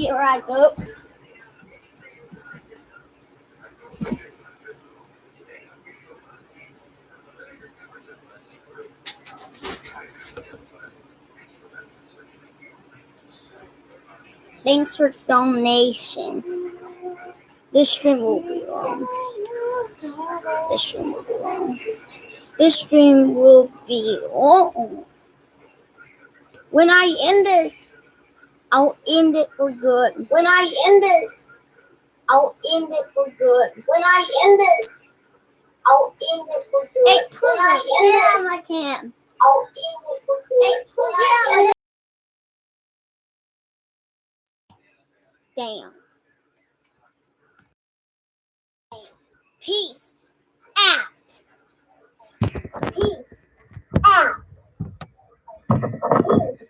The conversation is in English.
Here I go. Thanks for donation. This stream will be long. This stream will be long. This stream will be long. When I end this, I'll end it for good. When I end this, I'll end it for good. When I end this, I'll end it for good. Hey, when I end this, I can. I'll end it for good. When I end this. Damn. Peace out. Peace out. Peace